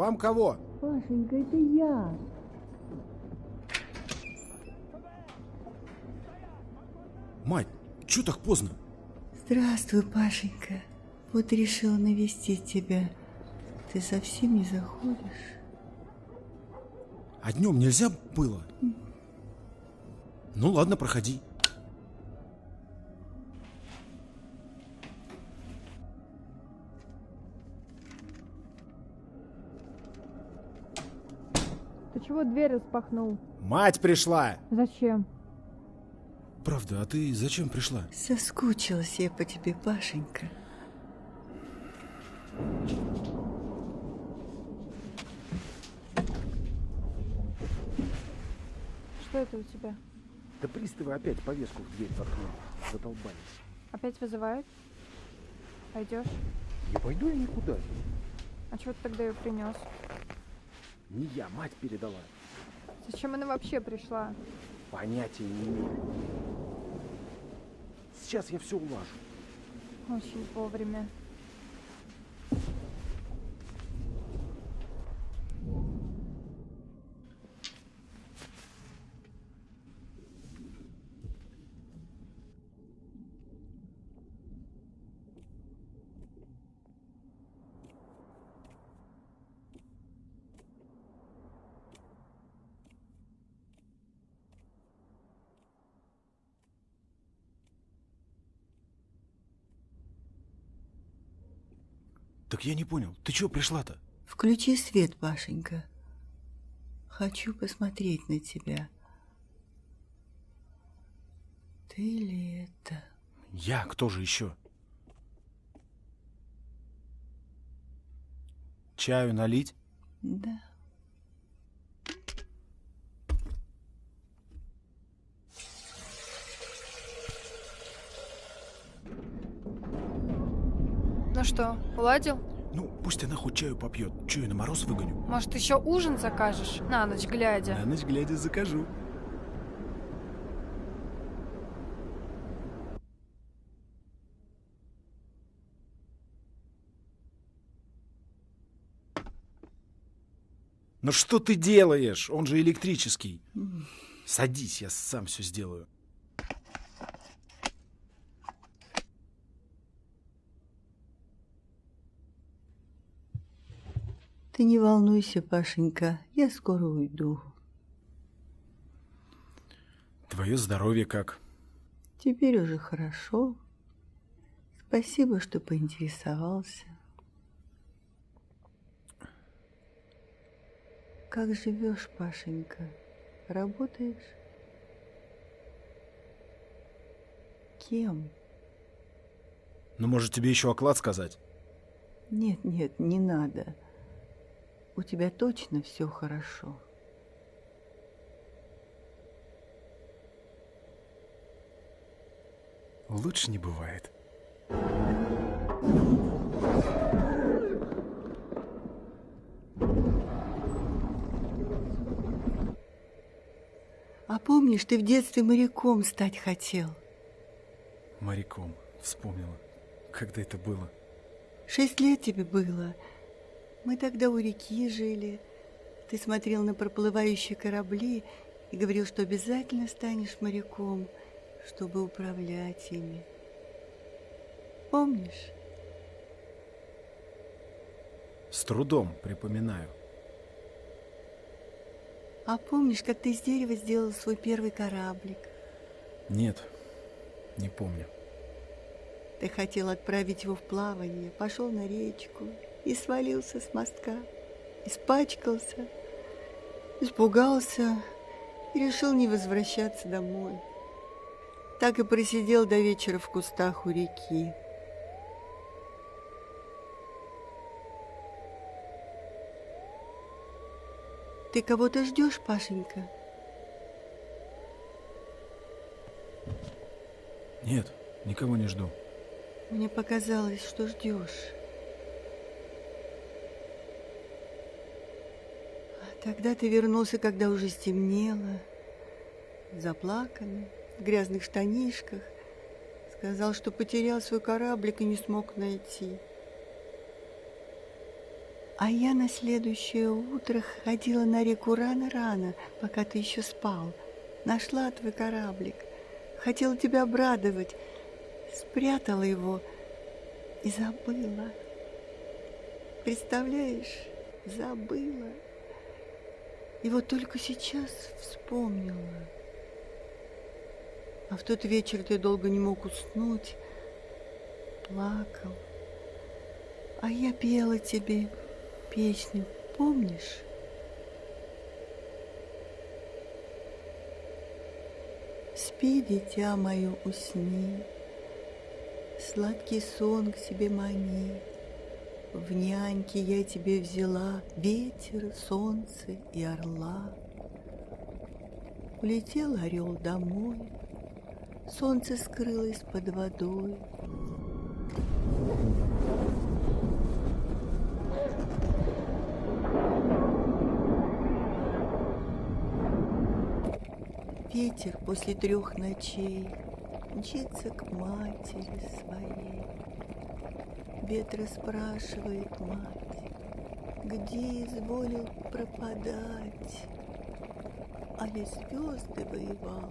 Вам кого? Пашенька, это я. Мать, чё так поздно? Здравствуй, Пашенька. Вот решила навестить тебя. Ты совсем не заходишь? А днем нельзя было? Ну ладно, проходи. Чего дверь распахнул? Мать пришла! Зачем? Правда, а ты зачем пришла? Соскучилась я по тебе, Пашенька. Что это у тебя? Да приставы опять повестку в дверь воткнули. Задолбались. Опять вызывают? Пойдешь? Не пойду я никуда. А чего ты тогда ее принес? Не я, мать передала. Зачем она вообще пришла? Понятия не имею. Сейчас я все улажу. Очень вовремя. Так я не понял, ты чё пришла-то? Включи свет, Пашенька. Хочу посмотреть на тебя. Ты ли это? Я, кто же еще? Чаю налить? Да. Ну что, уладил? Ну, пусть она хоть чаю попьет. Я на мороз выгоню? Может, еще ужин закажешь? На ночь глядя. На ночь глядя закажу. Ну что ты делаешь? Он же электрический. Садись, я сам все сделаю. Ты не волнуйся, Пашенька, я скоро уйду. Твое здоровье как? Теперь уже хорошо. Спасибо, что поинтересовался. Как живешь, Пашенька? Работаешь? Кем? Ну, может, тебе еще оклад сказать? Нет, нет, не надо. У тебя точно все хорошо. Лучше не бывает. А помнишь, ты в детстве моряком стать хотел? Моряком. Вспомнила. Когда это было? Шесть лет тебе было. Мы тогда у реки жили. Ты смотрел на проплывающие корабли и говорил, что обязательно станешь моряком, чтобы управлять ими. Помнишь? С трудом припоминаю. А помнишь, как ты из дерева сделал свой первый кораблик? Нет, не помню. Ты хотел отправить его в плавание, пошел на речку и свалился с мостка. Испачкался, испугался и решил не возвращаться домой. Так и просидел до вечера в кустах у реки. Ты кого-то ждешь, Пашенька? Нет, никого не жду. Мне показалось, что ждешь. Тогда ты вернулся, когда уже стемнело, заплаканный, в грязных штанишках. Сказал, что потерял свой кораблик и не смог найти. А я на следующее утро ходила на реку рано-рано, пока ты еще спал. Нашла твой кораблик. Хотела тебя обрадовать. Спрятала его и забыла. Представляешь, забыла. И вот только сейчас вспомнила. А в тот вечер ты долго не мог уснуть, плакал. А я пела тебе песню, помнишь? Спи, дитя мое, усни, Сладкий сон к себе мани. В няньки я тебе взяла Ветер, солнце и орла. Улетел орел домой, Солнце скрылось под водой. Ветер после трех ночей Мчится к матери своей. Ветра спрашивает мать, Где изволил пропадать? Али звезды воевал,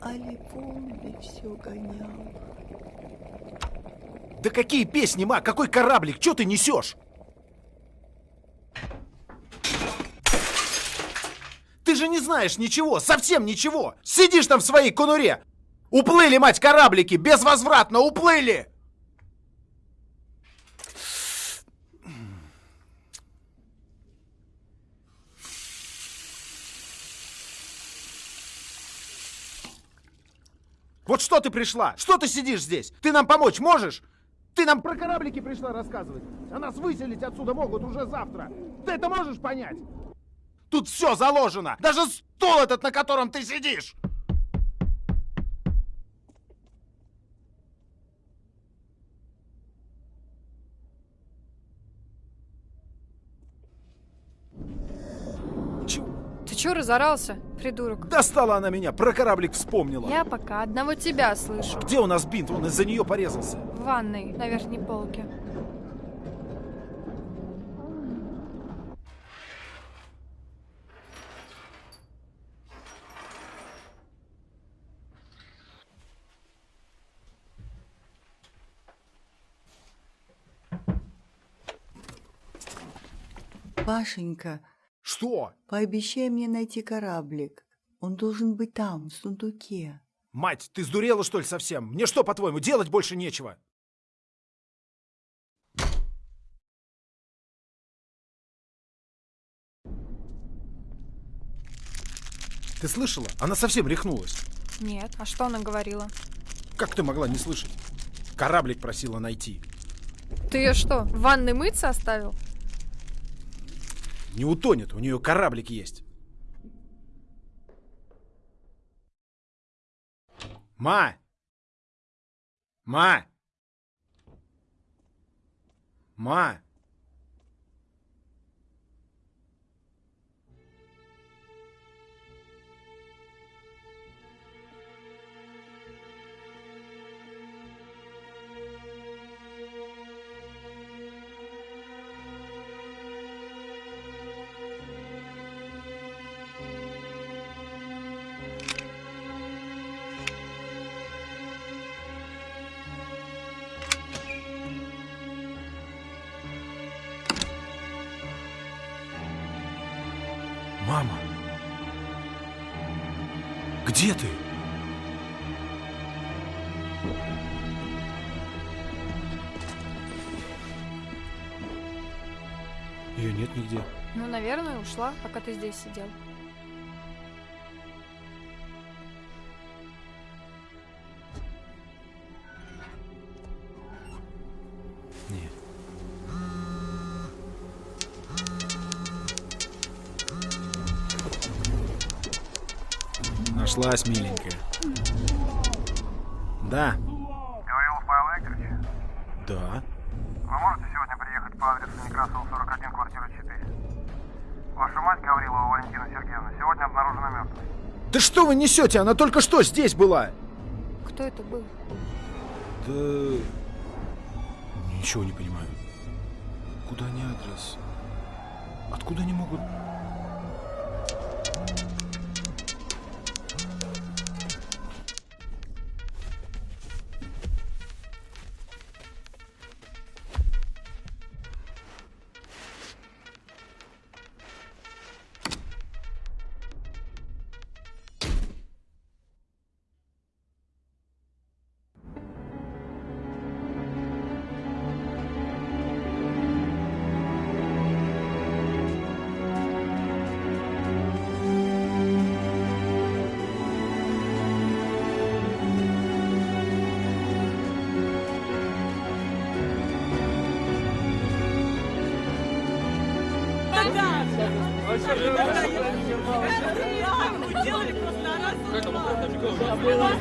Али волны все гонял. Да какие песни, ма? Какой кораблик? Че ты несешь? Ты же не знаешь ничего, совсем ничего. Сидишь там в своей конуре. Уплыли, мать, кораблики, безвозвратно уплыли. Вот что ты пришла? Что ты сидишь здесь? Ты нам помочь можешь? Ты нам про кораблики пришла рассказывать. А нас выселить отсюда могут уже завтра. Ты это можешь понять? Тут все заложено. Даже стол этот, на котором ты сидишь. Чё? Разорался, придурок? Достала она меня, про кораблик вспомнила. Я пока одного тебя слышу. Где у нас бинт? Он из-за нее порезался. В ванной, на верхней полке. Пашенька, Что? пообещай мне найти кораблик. Он должен быть там, в сундуке. Мать, ты сдурела, что ли, совсем? Мне что, по-твоему, делать больше нечего? Ты слышала? Она совсем рехнулась. Нет, а что она говорила? Как ты могла не слышать? Кораблик просила найти. Ты ее что, в ванной мыться оставил? Не утонет, у нее кораблик есть. Ма! Ма! Ма! Где ты? Ее нет нигде. Ну, наверное, ушла, пока ты здесь сидел. Нашлась, миленькая. Да, Гаврилов Павел Викторович, да. вы можете сегодня приехать по адресу Некрасова, 41, квартира 4? Ваша мать, Гаврилова Валентина Сергеевна, сегодня обнаружена мертвой. Да что вы несете? Она только что здесь была. Кто это был? Да... Ничего не понимаю. Откуда они адрес? Откуда они могут... Гаврилов,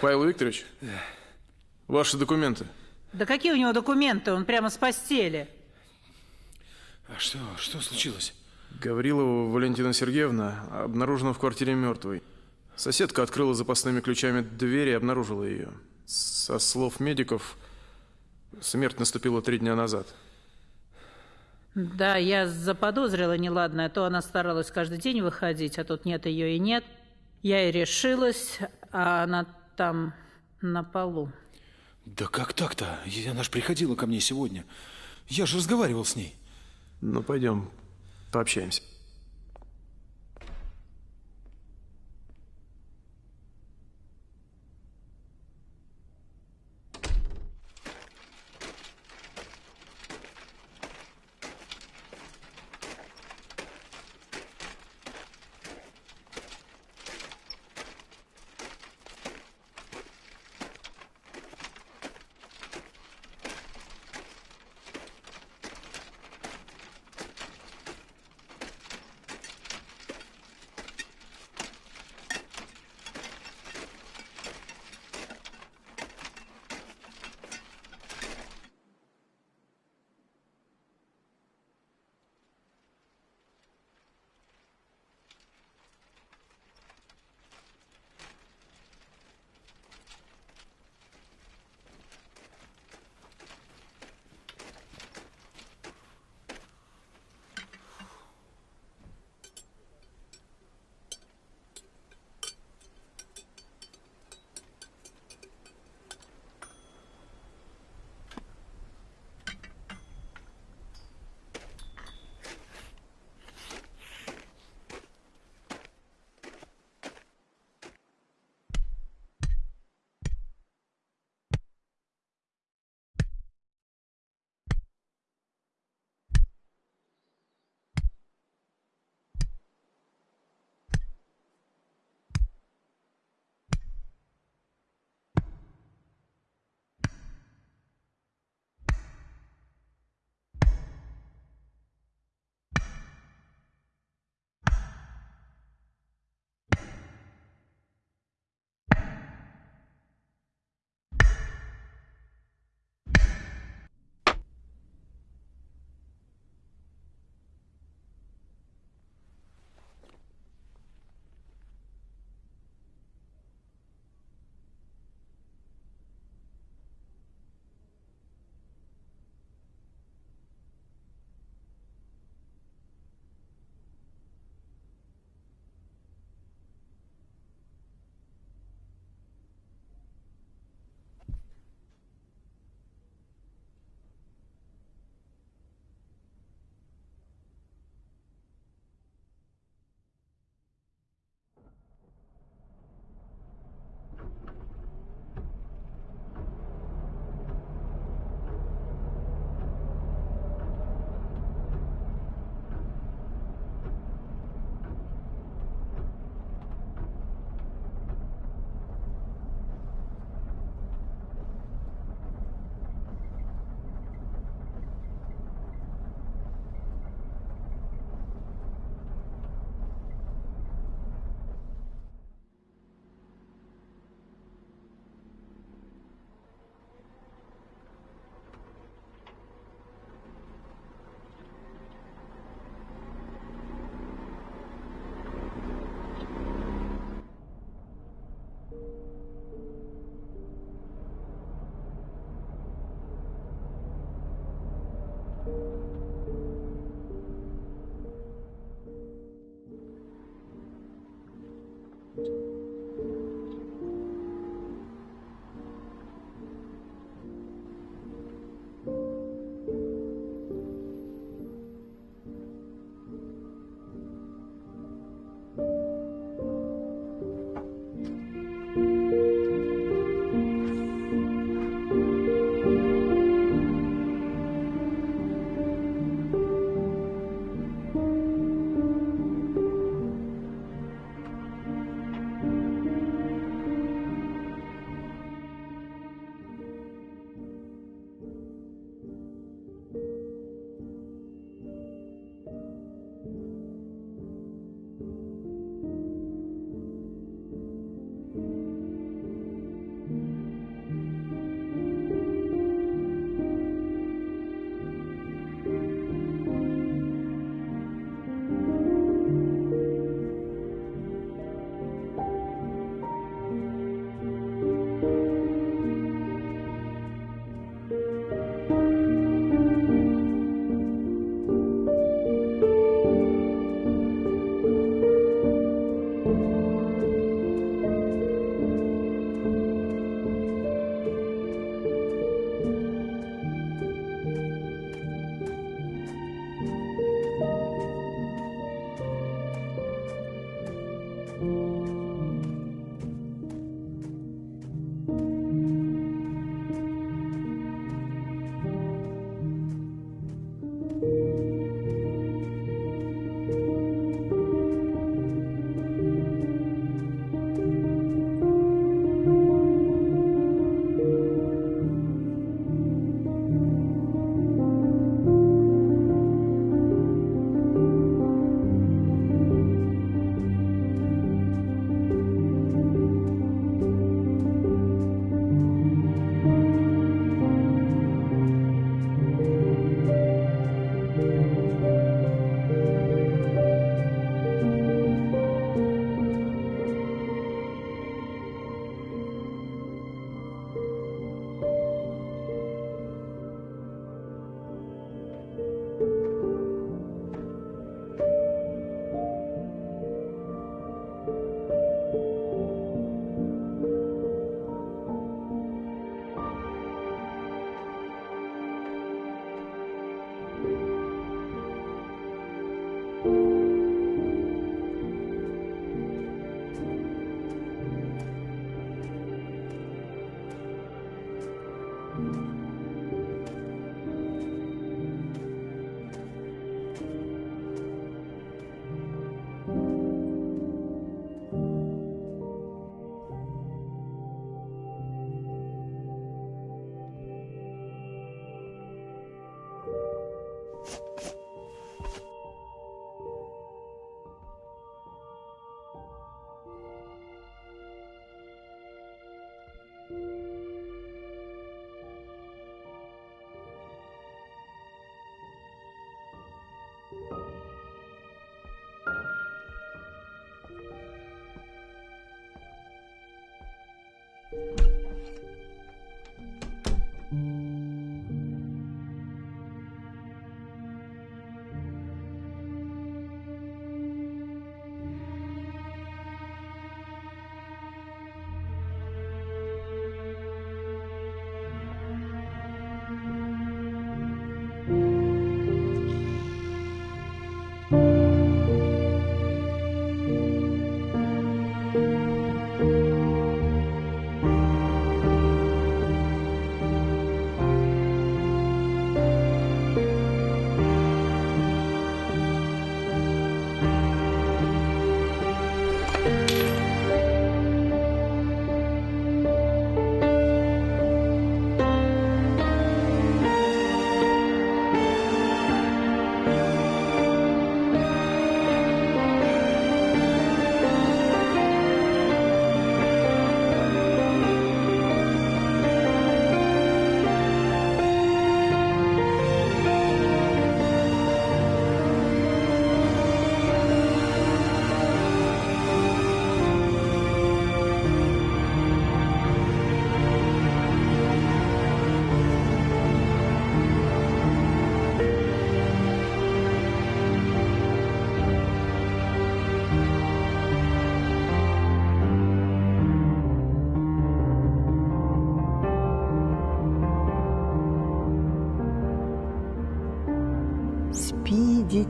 Павел Викторович, ваши документы. Да какие у него документы? Он прямо с постели. А что, что случилось? Гаврилова Валентина Сергеевна обнаружена в квартире мертвой. Соседка открыла запасными ключами дверь и обнаружила ее. Со слов медиков, смерть наступила три дня назад. Да, я заподозрила неладное. То она старалась каждый день выходить, а тут нет ее и нет. Я и решилась, а она там на полу. Да как так-то? Она же приходила ко мне сегодня. Я же разговаривал с ней. Ну, пойдем, пообщаемся.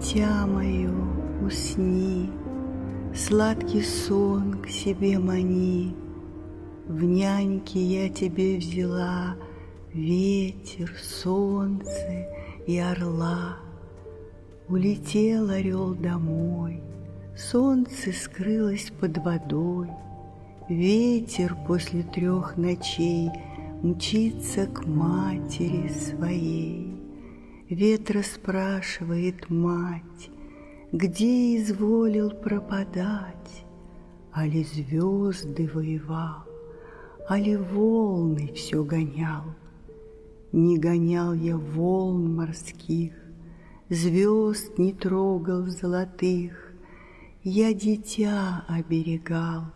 Дитя мое, усни, Сладкий сон к себе мани. В няньки я тебе взяла Ветер, солнце и орла. Улетел орел домой, Солнце скрылось под водой, Ветер после трех ночей Мчится к матери своей. Ветра спрашивает мать, Где изволил пропадать, Али звезды воевал, Али волны все гонял. Не гонял я волн морских, Звезд не трогал золотых, Я дитя оберегал,